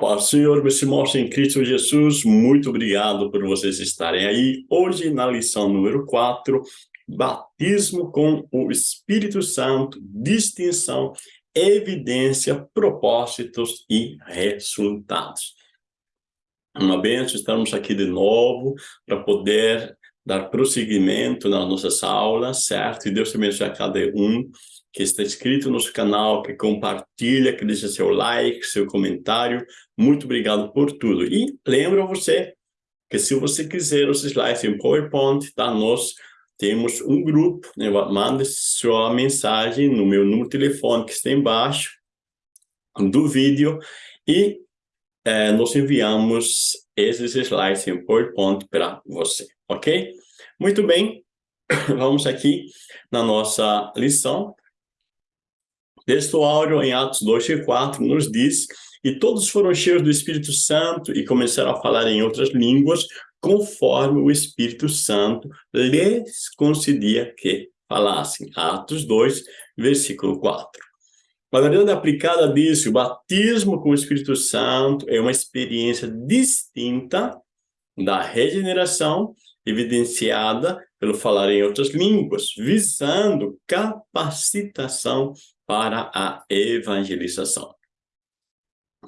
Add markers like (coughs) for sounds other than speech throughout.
Paz do Senhor, meus irmãos em Cristo Jesus, muito obrigado por vocês estarem aí. Hoje, na lição número 4, batismo com o Espírito Santo, distinção, evidência, propósitos e resultados. Uma benção, estamos aqui de novo para poder dar prosseguimento nas nossas aulas, certo? E Deus abençoe a cada um que está inscrito no nosso canal, que compartilha, que deixa seu like, seu comentário. Muito obrigado por tudo. E lembro você que se você quiser os slides em PowerPoint, tá? Nós temos um grupo, né? manda sua mensagem no meu número de telefone que está embaixo do vídeo e é, nós enviamos esses slides em PowerPoint para você, ok? Muito bem, (coughs) vamos aqui na nossa lição. Texto áureo em Atos 2 e 4 nos diz e todos foram cheios do Espírito Santo e começaram a falar em outras línguas, conforme o Espírito Santo lhes concedia que falassem. Atos 2, versículo 4. A verdade aplicada diz o batismo com o Espírito Santo é uma experiência distinta da regeneração evidenciada pelo falar em outras línguas, visando capacitação para a evangelização.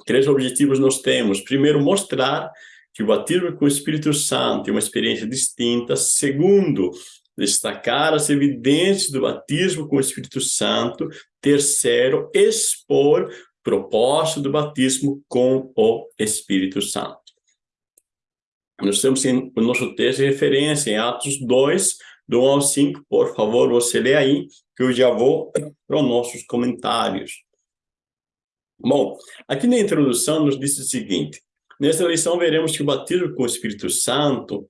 Três objetivos nós temos. Primeiro, mostrar que o batismo com o Espírito Santo é uma experiência distinta. Segundo, destacar as evidências do batismo com o Espírito Santo. Terceiro, expor o propósito do batismo com o Espírito Santo. Nós temos em, o nosso texto de referência em Atos 2, do 1 ao 5, por favor, você lê aí, que eu já vou para os nossos comentários. Bom, aqui na introdução nos diz o seguinte, nessa lição veremos que o batismo com o Espírito Santo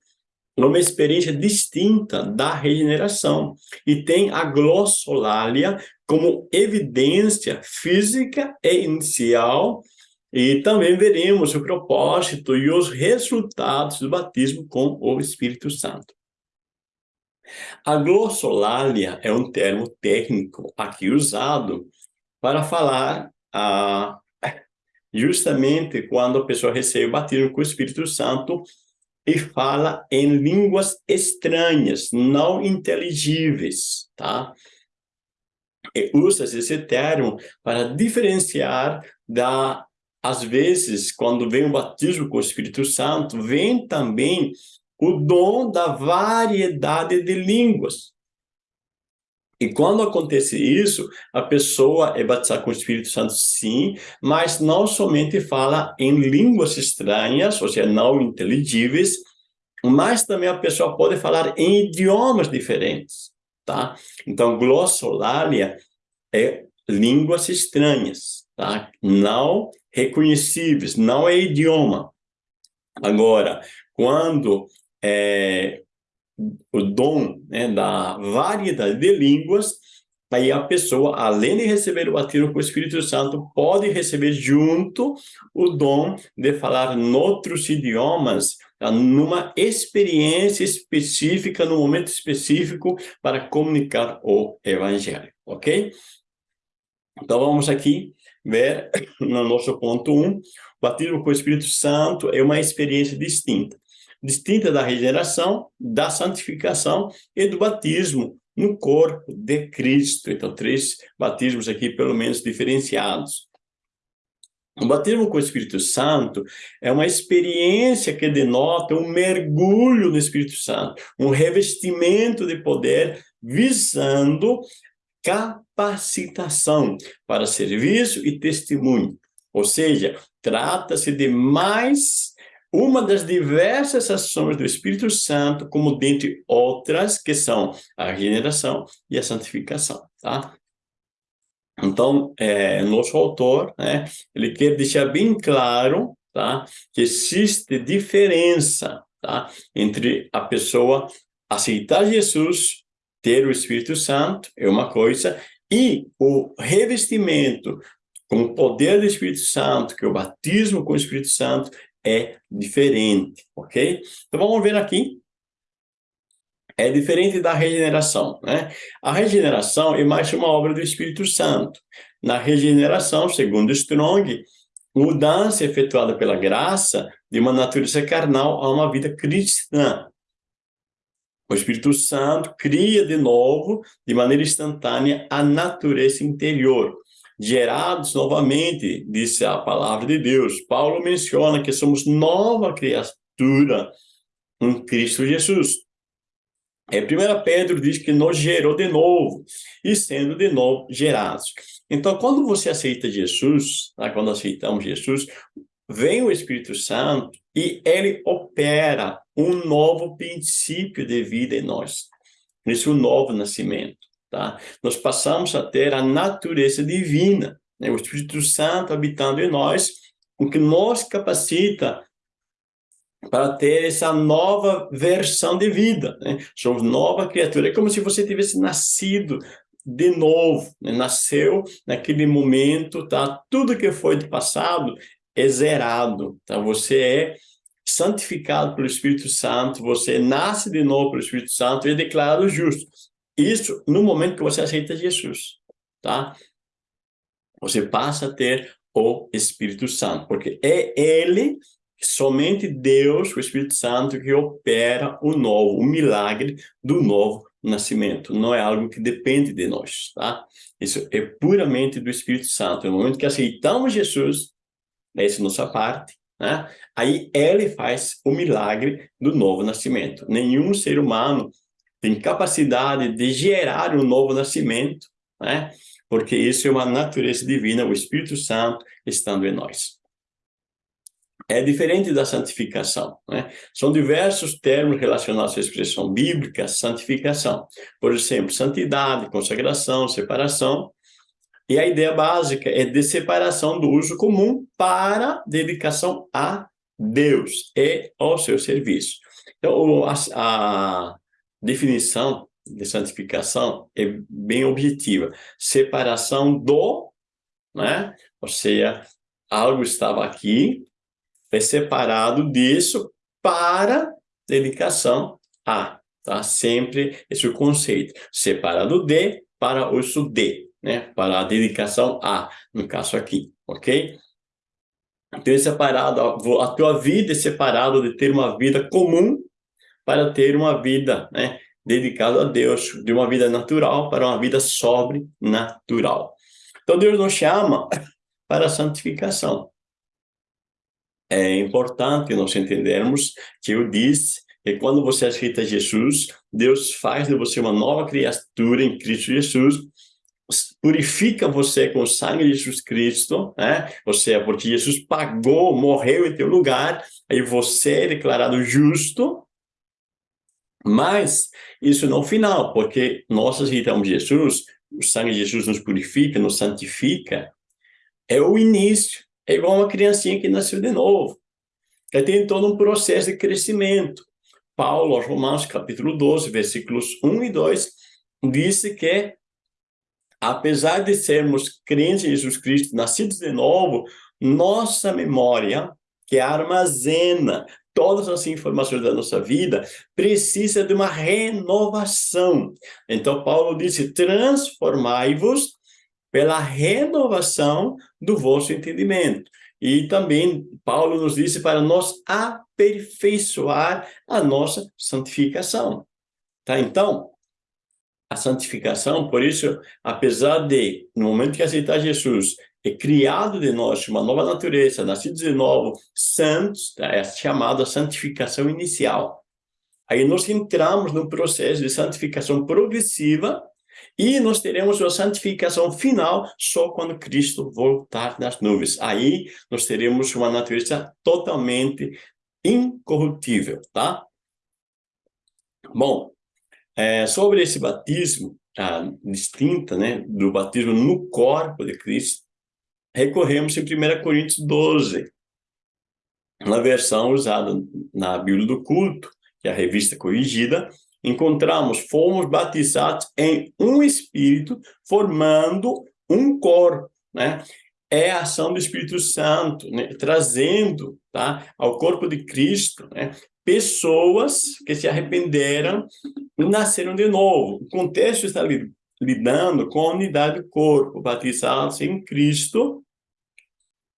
é uma experiência distinta da regeneração e tem a glossolalia como evidência física e inicial e também veremos o propósito e os resultados do batismo com o Espírito Santo. A glossolalia é um termo técnico aqui usado para falar ah, justamente quando a pessoa recebe o batismo com o Espírito Santo e fala em línguas estranhas, não inteligíveis, tá? usa-se esse termo para diferenciar da às vezes, quando vem o batismo com o Espírito Santo, vem também o dom da variedade de línguas. E quando acontece isso, a pessoa é batizada com o Espírito Santo, sim, mas não somente fala em línguas estranhas, ou seja, não inteligíveis, mas também a pessoa pode falar em idiomas diferentes, tá? Então, glossolalia é línguas estranhas, tá? Não reconhecíveis, não é idioma. Agora, quando é, o dom né, da variedade de línguas, aí a pessoa, além de receber o batismo com o Espírito Santo, pode receber junto o dom de falar outros idiomas, tá? numa experiência específica, num momento específico, para comunicar o Evangelho, ok? Então, vamos aqui ver no nosso ponto 1, um, batismo com o Espírito Santo é uma experiência distinta distinta da regeneração, da santificação e do batismo no corpo de Cristo. Então, três batismos aqui, pelo menos, diferenciados. O batismo com o Espírito Santo é uma experiência que denota um mergulho no Espírito Santo, um revestimento de poder visando capacitação para serviço e testemunho. Ou seja, trata-se de mais uma das diversas ações do Espírito Santo, como dentre outras, que são a regeneração e a santificação, tá? Então, é, nosso autor, né, ele quer deixar bem claro, tá, que existe diferença, tá, entre a pessoa aceitar Jesus, ter o Espírito Santo, é uma coisa, e o revestimento com o poder do Espírito Santo, que é o batismo com o Espírito Santo, é diferente, ok? Então vamos ver aqui. É diferente da regeneração, né? A regeneração é mais uma obra do Espírito Santo. Na regeneração, segundo Strong, mudança efetuada pela graça de uma natureza carnal a uma vida cristã. O Espírito Santo cria de novo, de maneira instantânea, a natureza interior. Gerados novamente, disse a palavra de Deus. Paulo menciona que somos nova criatura em Cristo Jesus. É, 1 Pedro diz que nos gerou de novo, e sendo de novo gerados. Então, quando você aceita Jesus, tá? quando aceitamos Jesus, vem o Espírito Santo e ele opera um novo princípio de vida em nós. Isso é um novo nascimento, tá? Nós passamos a ter a natureza divina, né? o Espírito Santo habitando em nós, o que nos capacita para ter essa nova versão de vida. Né? Somos nova criatura. É como se você tivesse nascido de novo, né? nasceu naquele momento, tá? Tudo que foi do passado é zerado, tá? Você é santificado pelo Espírito Santo, você nasce de novo pelo Espírito Santo e é declarado justo. Isso no momento que você aceita Jesus, tá? Você passa a ter o Espírito Santo, porque é Ele, somente Deus, o Espírito Santo, que opera o novo, o milagre do novo nascimento. Não é algo que depende de nós, tá? Isso é puramente do Espírito Santo. No momento que aceitamos Jesus, essa é a nossa parte, né? Aí ele faz o milagre do novo nascimento. Nenhum ser humano tem capacidade de gerar um novo nascimento, né? Porque isso é uma natureza divina, o Espírito Santo estando em nós. É diferente da santificação, né? São diversos termos relacionados à expressão bíblica, santificação. Por exemplo, santidade, consagração, separação, e a ideia básica é de separação do uso comum para dedicação a Deus e ao seu serviço. Então, a, a definição de santificação é bem objetiva. Separação do, né? Ou seja, algo estava aqui, é separado disso para dedicação a, tá? Sempre esse conceito. Separado de para uso de né, para a dedicação a, no caso aqui, ok? É separado, a tua vida é separada de ter uma vida comum para ter uma vida, né, dedicada a Deus, de uma vida natural para uma vida sobrenatural. Então, Deus nos chama (coughs) para a santificação. É importante nós entendermos que eu disse que quando você aceita Jesus, Deus faz de você uma nova criatura em Cristo Jesus, purifica você com o sangue de Jesus Cristo, né? Ou seja, porque Jesus pagou, morreu em teu lugar, aí você é declarado justo, mas isso não é o final, porque nós aceitamos Jesus, o sangue de Jesus nos purifica, nos santifica, é o início, é igual uma criancinha que nasceu de novo. Aí tem todo um processo de crescimento. Paulo, aos Romanos, capítulo 12, versículos 1 e 2, disse que apesar de sermos crentes em Jesus Cristo, nascidos de novo, nossa memória, que armazena todas as informações da nossa vida, precisa de uma renovação. Então, Paulo disse, transformai-vos pela renovação do vosso entendimento. E também Paulo nos disse para nós aperfeiçoar a nossa santificação. Tá? Então, a santificação, por isso, apesar de, no momento que aceitar Jesus, é criado de nós uma nova natureza, nascidos de novo, santos, tá? é chamada santificação inicial. Aí nós entramos no processo de santificação progressiva e nós teremos a santificação final só quando Cristo voltar nas nuvens. Aí nós teremos uma natureza totalmente incorruptível, tá? Bom, é, sobre esse batismo, a distinta né, do batismo no corpo de Cristo, recorremos em 1 Coríntios 12, na versão usada na Bíblia do Culto, que é a revista corrigida, encontramos, fomos batizados em um Espírito, formando um corpo, né? É a ação do Espírito Santo, né? trazendo tá? ao corpo de Cristo né? Pessoas que se arrependeram e nasceram de novo. O contexto está lidando com a unidade do corpo, batizados em Cristo,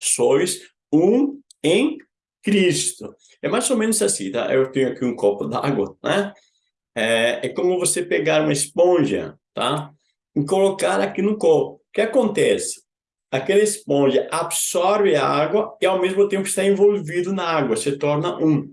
sois um em Cristo. É mais ou menos assim, tá? Eu tenho aqui um copo d'água, né? É, é como você pegar uma esponja, tá? E colocar aqui no copo. O que acontece? Aquela esponja absorve a água e ao mesmo tempo está envolvido na água, se torna um.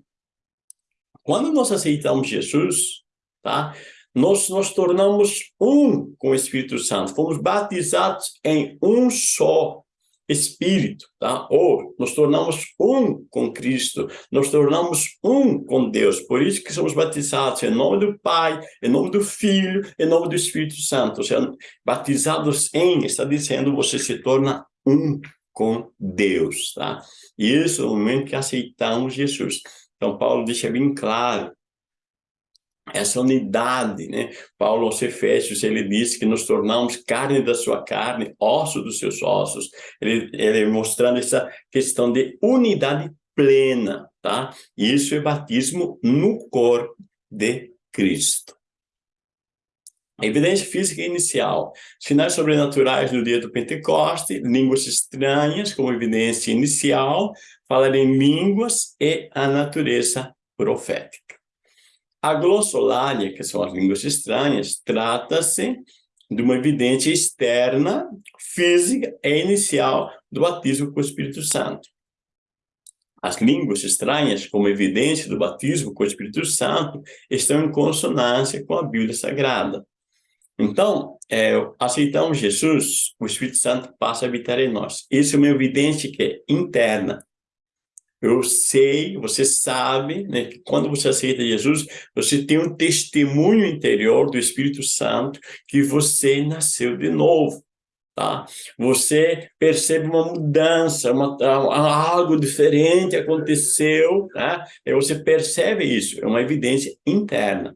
Quando nós aceitamos Jesus, tá? Nós nos tornamos um com o Espírito Santo. Fomos batizados em um só Espírito, tá? Ou nos tornamos um com Cristo, nos tornamos um com Deus. Por isso que somos batizados em nome do Pai, em nome do Filho, em nome do Espírito Santo. Ou seja, batizados em, está dizendo, você se torna um com Deus, tá? E isso é o momento que aceitamos Jesus. Então, Paulo deixa bem claro essa unidade, né? Paulo aos Efésios, ele diz que nos tornamos carne da sua carne, osso dos seus ossos, ele, ele mostrando essa questão de unidade plena, tá? Isso é batismo no corpo de Cristo. Evidência física inicial. Sinais sobrenaturais no dia do Pentecoste, línguas estranhas como evidência inicial, falar em línguas e a natureza profética. A glossolalia, que são as línguas estranhas, trata-se de uma evidência externa, física e inicial do batismo com o Espírito Santo. As línguas estranhas, como evidência do batismo com o Espírito Santo, estão em consonância com a Bíblia Sagrada. Então, é, aceitamos Jesus, o Espírito Santo passa a habitar em nós. Isso é uma evidência que é interna, eu sei, você sabe, né, que quando você aceita Jesus, você tem um testemunho interior do Espírito Santo que você nasceu de novo. Tá? Você percebe uma mudança, uma, algo diferente aconteceu, tá? e você percebe isso, é uma evidência interna.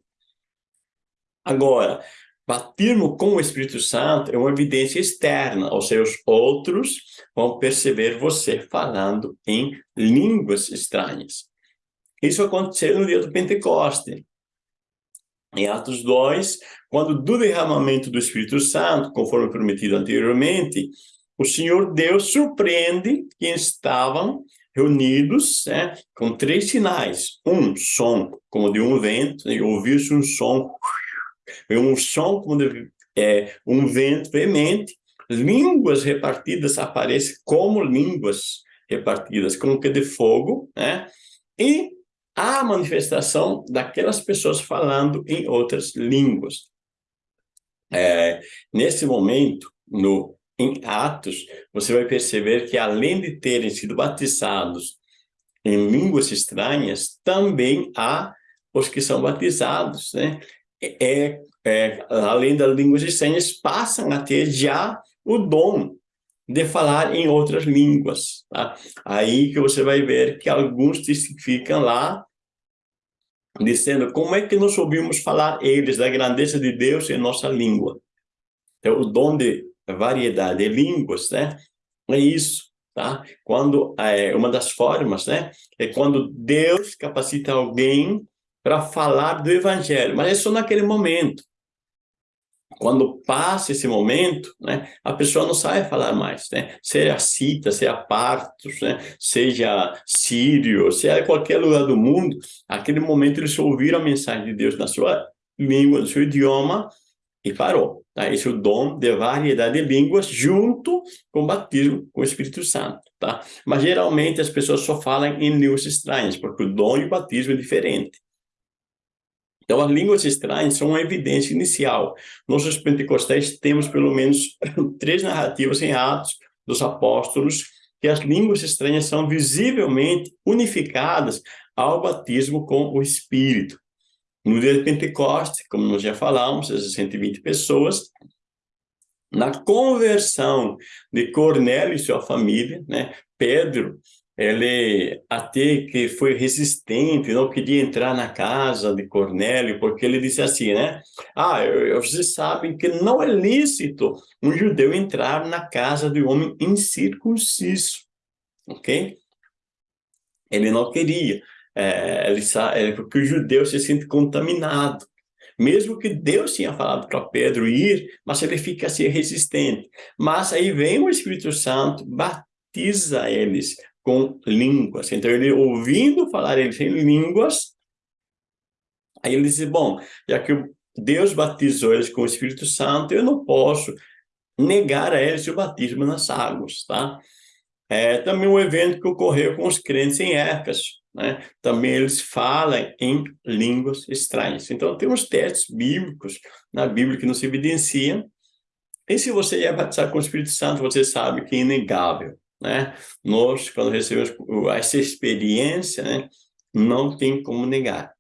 Agora, batismo com o Espírito Santo é uma evidência externa, ou seja, os outros vão perceber você falando em línguas estranhas. Isso aconteceu no dia do Pentecoste. Em Atos 2, quando do derramamento do Espírito Santo, conforme prometido anteriormente, o Senhor Deus surpreende quem estavam reunidos né, com três sinais. Um som como de um vento, e ouviu-se um som, um som de é, um vento veemente, línguas repartidas aparecem como línguas repartidas, como que de fogo, né? E a manifestação daquelas pessoas falando em outras línguas. É, nesse momento, no, em Atos, você vai perceber que além de terem sido batizados em línguas estranhas, também há os que são batizados, né? É, é, além das línguas estranhas, passam a ter já o dom de falar em outras línguas. Tá? Aí que você vai ver que alguns testificam lá, dizendo como é que nós ouvimos falar eles da grandeza de Deus em nossa língua. Então, o dom de variedade de línguas, né? É isso, tá? Quando, é, uma das formas, né? É quando Deus capacita alguém para falar do evangelho, mas é só naquele momento. Quando passa esse momento, né, a pessoa não sabe falar mais, né? Seja cita, seja partos, né? seja sírio, seja qualquer lugar do mundo, aquele momento eles ouviram a mensagem de Deus na sua língua, no seu idioma, e parou. Tá? Esse é o dom de variedade de línguas junto com o batismo com o Espírito Santo. Tá? Mas geralmente as pessoas só falam em línguas estranhas, porque o dom e o batismo é diferente. Então, as línguas estranhas são uma evidência inicial. Nós, os temos pelo menos (coughs) três narrativas em Atos dos Apóstolos, que as línguas estranhas são visivelmente unificadas ao batismo com o Espírito. No dia de Pentecostes, como nós já falamos, essas 120 pessoas, na conversão de Cornélio e sua família, né, Pedro ele até que foi resistente, não queria entrar na casa de Cornélio, porque ele disse assim, né? Ah, vocês sabem que não é lícito um judeu entrar na casa de um homem incircunciso, ok? Ele não queria, é, ele é, porque o judeu se sente contaminado. Mesmo que Deus tinha falado para Pedro ir, mas ele fica assim resistente. Mas aí vem o Espírito Santo, batiza eles com línguas. Então, ele ouvindo falar eles em línguas, aí ele disse, bom, já que Deus batizou eles com o Espírito Santo, eu não posso negar a eles o batismo nas águas, tá? É também um evento que ocorreu com os crentes em Éfeso, né? Também eles falam em línguas estranhas. Então, tem uns textos bíblicos na Bíblia que nos evidenciam. E se você é batizado com o Espírito Santo, você sabe que é inegável, né? Nós, quando recebemos essa experiência, né, não tem como negar.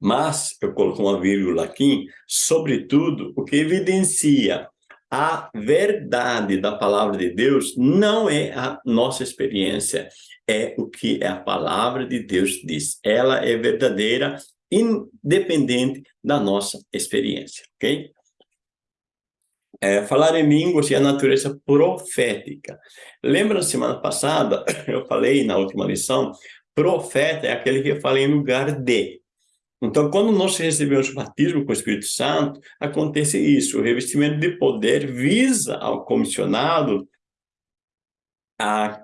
Mas, eu coloco uma vírgula aqui, sobretudo, o que evidencia a verdade da palavra de Deus não é a nossa experiência, é o que a palavra de Deus diz. Ela é verdadeira, independente da nossa experiência, ok? É, falar em línguas e a natureza profética. Lembra semana passada, (coughs) eu falei na última lição, profeta é aquele que fala em lugar de. Então, quando nós recebemos o batismo com o Espírito Santo, acontece isso, o revestimento de poder visa ao comissionado, a,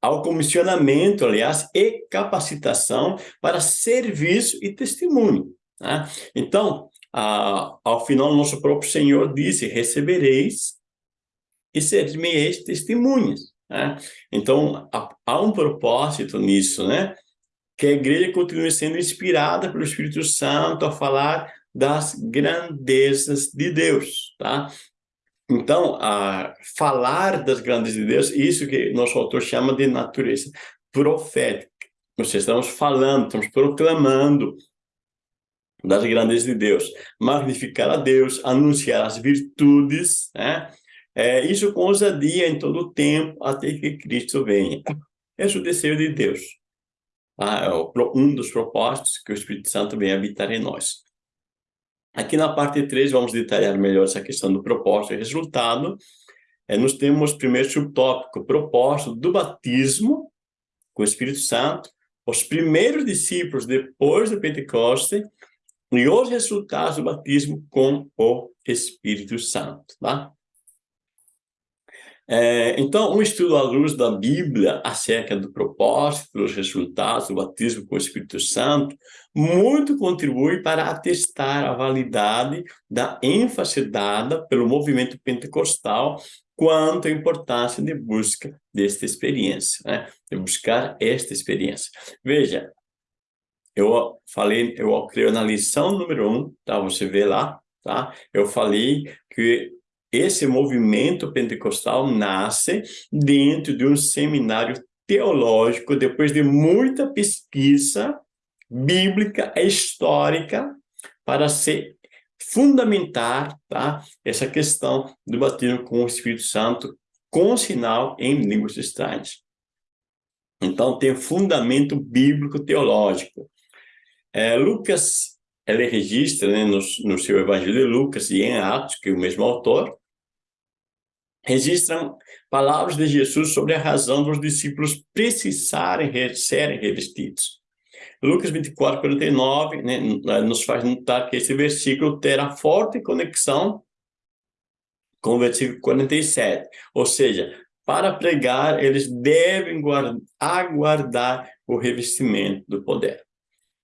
ao comissionamento, aliás, e capacitação para serviço e testemunho. Né? Então, a, ao final, nosso próprio Senhor disse, recebereis e sereis testemunhas. Né? Então, há um propósito nisso, né? que a igreja continue sendo inspirada pelo Espírito Santo a falar das grandezas de Deus, tá? Então, a falar das grandezas de Deus, isso que nosso autor chama de natureza profética. Nós estamos falando, estamos proclamando das grandezas de Deus, magnificar a Deus, anunciar as virtudes, né? É, isso com ousadia em todo o tempo, até que Cristo venha. Esse é o desejo de Deus. Tá? É um dos propósitos que o Espírito Santo vem habitar em nós. Aqui na parte 3, vamos detalhar melhor essa questão do propósito e resultado. É, nós temos primeiro subtópico, propósito do batismo com o Espírito Santo, os primeiros discípulos depois do Pentecoste e os resultados do batismo com o Espírito Santo, tá? É, então, um estudo à luz da Bíblia acerca do propósito, dos resultados do batismo com o Espírito Santo, muito contribui para atestar a validade da ênfase dada pelo movimento pentecostal quanto à importância de busca desta experiência, né? de buscar esta experiência. Veja, eu falei, eu creio na lição número um, tá? Você vê lá, tá? Eu falei que esse movimento pentecostal nasce dentro de um seminário teológico, depois de muita pesquisa bíblica histórica, para se fundamentar tá, essa questão do batismo com o Espírito Santo com sinal em línguas estranhas. Então, tem fundamento bíblico teológico. É, Lucas, ele registra né, no, no seu Evangelho de Lucas e em Atos, que é o mesmo autor, registram palavras de Jesus sobre a razão dos discípulos precisarem serem revestidos. Lucas 24, 49, né, nos faz notar que esse versículo terá forte conexão com o versículo 47. Ou seja, para pregar, eles devem guardar, aguardar o revestimento do poder.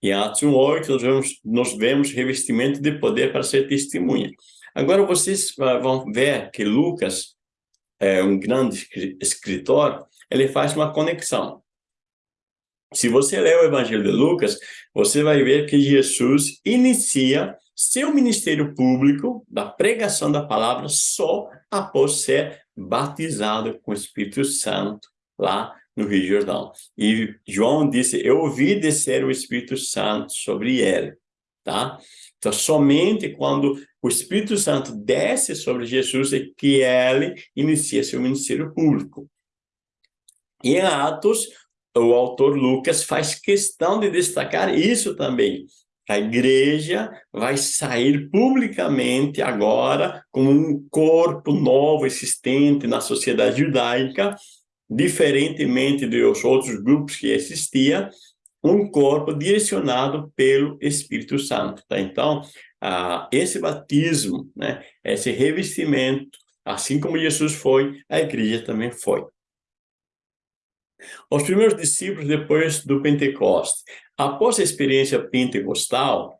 Em Atos 1,8, nós vemos, nós vemos revestimento de poder para ser testemunha. Agora, vocês vão ver que Lucas é, um grande escritor, ele faz uma conexão. Se você ler o Evangelho de Lucas, você vai ver que Jesus inicia seu ministério público da pregação da palavra só após ser batizado com o Espírito Santo lá no Rio Jordão. E João disse, eu ouvi descer o Espírito Santo sobre ele, tá? Então, somente quando o Espírito Santo desce sobre Jesus é que ele inicia seu ministério público. E em Atos, o autor Lucas faz questão de destacar isso também. A igreja vai sair publicamente agora como um corpo novo existente na sociedade judaica, diferentemente dos outros grupos que existiam, um corpo direcionado pelo Espírito Santo. Tá? Então, ah, esse batismo, né, esse revestimento, assim como Jesus foi, a igreja também foi. Os primeiros discípulos depois do Pentecoste. Após a experiência pentecostal,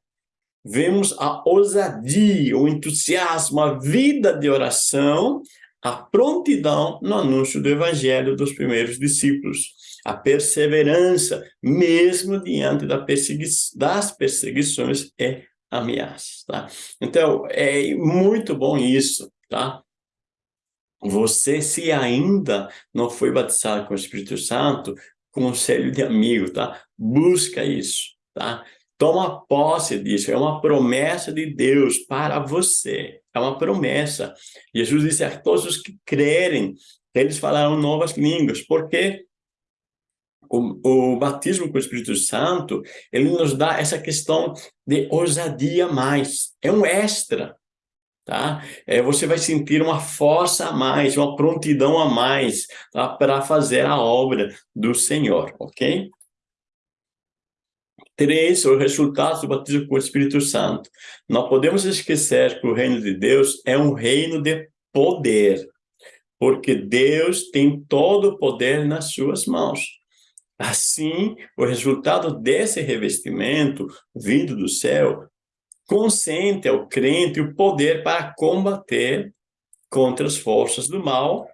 vemos a ousadia, o entusiasmo, a vida de oração, a prontidão no anúncio do evangelho dos primeiros discípulos, a perseverança, mesmo diante da persegui das perseguições e ameaças, tá? Então, é muito bom isso, tá? Você, se ainda não foi batizado com o Espírito Santo, conselho de amigo, tá? Busca isso, tá? Toma posse disso, é uma promessa de Deus para você, é uma promessa. Jesus disse a todos os que crerem, eles falarão novas línguas, porque o, o, batismo com o Espírito Santo, ele nos dá essa questão de ousadia mais, é um extra, tá? É, você vai sentir uma força a mais, uma prontidão a mais, tá? Para fazer a obra do Senhor, ok? Três, o resultado do batismo com o Espírito Santo. Não podemos esquecer que o reino de Deus é um reino de poder, porque Deus tem todo o poder nas suas mãos. Assim, o resultado desse revestimento vindo do céu consente ao crente o poder para combater contra as forças do mal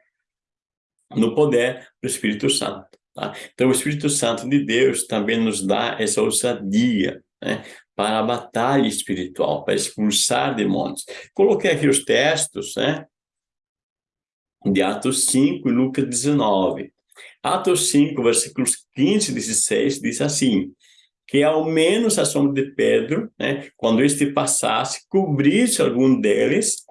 no poder do Espírito Santo. Tá? Então, o Espírito Santo de Deus também nos dá essa ousadia né, para a batalha espiritual, para expulsar demônios. Coloquei aqui os textos né, de Atos 5 e Lucas 19. Atos 5, versículos 15 e 16, diz assim, que ao menos a sombra de Pedro, né, quando este passasse, cobrisse algum deles,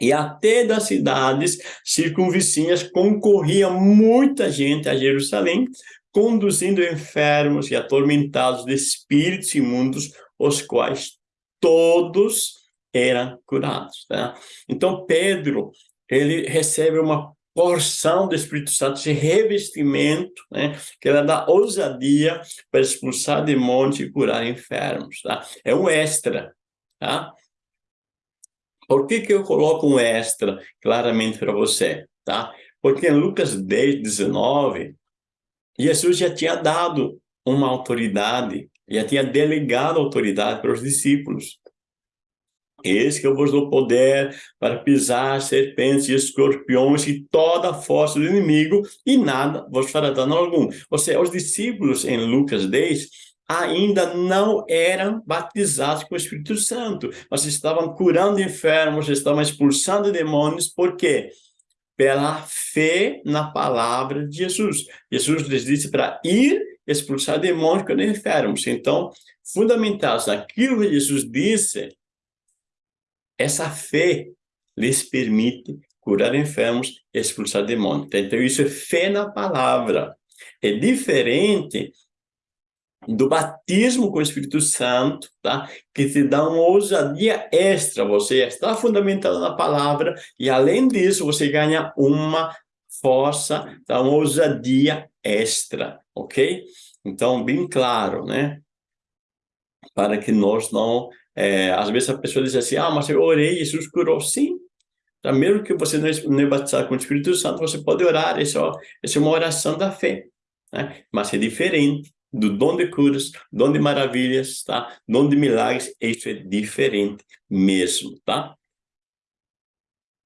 e até das cidades circunvizinhas concorria muita gente a Jerusalém, conduzindo enfermos e atormentados de espíritos imundos, os quais todos eram curados. Tá? Então, Pedro, ele recebe uma porção do Espírito Santo, esse revestimento, né, que ela dá ousadia para expulsar demônios e curar enfermos, tá? É um extra, tá? Por que que eu coloco um extra claramente para você, tá? Porque em Lucas 10, 19, Jesus já tinha dado uma autoridade, já tinha delegado autoridade para os discípulos. Eis que eu vos dou poder para pisar serpentes e escorpiões e toda a força do inimigo, e nada vos fará dano algum. Ou seja, os discípulos em Lucas 10 ainda não eram batizados com o Espírito Santo, mas estavam curando enfermos, estavam expulsando demônios, por quê? Pela fé na palavra de Jesus. Jesus lhes disse para ir expulsar demônios quando enfermos. Então, fundamentados naquilo que Jesus disse, essa fé lhes permite curar enfermos expulsar demônios. Então, isso é fé na palavra. É diferente do batismo com o Espírito Santo, tá? que te dá uma ousadia extra. Você está fundamentado na palavra e, além disso, você ganha uma força, tá? uma ousadia extra, ok? Então, bem claro, né? Para que nós não é, às vezes a pessoa diz assim, ah, mas eu orei, Jesus curou. Sim, então, mesmo que você não é batizado com o Espírito Santo, você pode orar, essa, essa é uma oração da fé. Né? Mas é diferente do dom de curas, dom de maravilhas, tá? dom de milagres, isso é diferente mesmo, tá?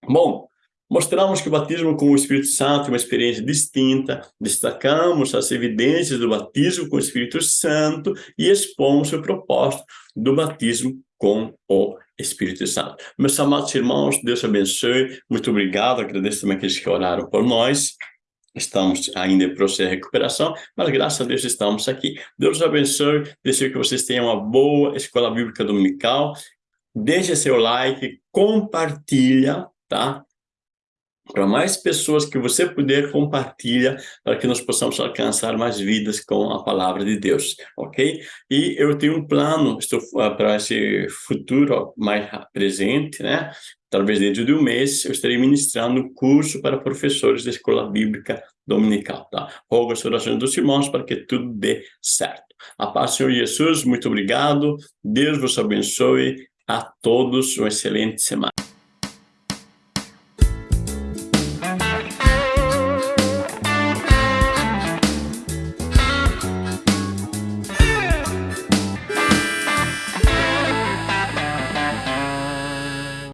Bom, Mostramos que o batismo com o Espírito Santo é uma experiência distinta, destacamos as evidências do batismo com o Espírito Santo e expomos o propósito do batismo com o Espírito Santo. Meus amados irmãos, Deus abençoe, muito obrigado, agradeço também aqueles que oraram por nós, estamos ainda em processo de recuperação, mas graças a Deus estamos aqui. Deus abençoe, desejo que vocês tenham uma boa escola bíblica dominical, deixe seu like, compartilha, tá? Para mais pessoas que você puder, compartilha para que nós possamos alcançar mais vidas com a palavra de Deus, ok? E eu tenho um plano estou, uh, para esse futuro mais presente, né? Talvez dentro de um mês eu estarei ministrando curso para professores da Escola Bíblica Dominical, tá? Rogo as orações dos irmãos para que tudo dê certo. A paz do Senhor Jesus, muito obrigado. Deus vos abençoe. A todos uma excelente semana.